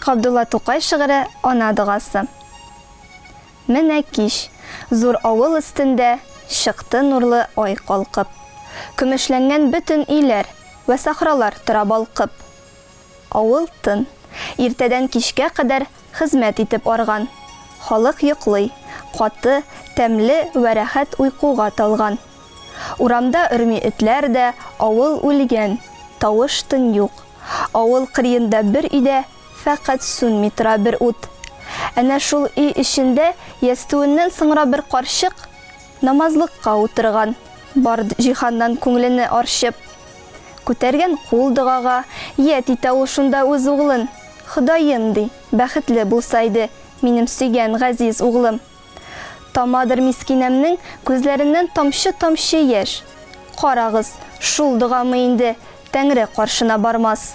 Ғабдулла Туҡай шиғыры Ана дұғасы. Менә киш, зур ауыл өҫтөндә шыҡты нурлы ай ҡалҡып. Көмөшләнгән бөтөн иләр вә сахралар тора. Ауыл тын, иртәдән кишкә ҡәдәр хеҙмәт итеп арған. Халыҡ йоҡлай, ҡаты, тәмле уйҡыуға талған. Урамда өрми этләр дә, ауыл үлгән, тауыш тын юҡ. Ауыл ҡырйында бер сүнми тора бер ут. Әнә шул өй эшендә йәстүеннән сыңра бер ҡаршыҡ намазлыҡҡа ултырған, бар жиһандан күңлене аршып. Йәт итә ул шунда үҙ уғлын. Хоҙайым ди, бәхетле булсайды, минем сөйгән ғәзиз уғлым. Тамадыр мискинәмнең күҙләренән тамшы-тамшы йәш. Ҡарағыз, шул доғамы инде Тәңре ҡаршына бармас.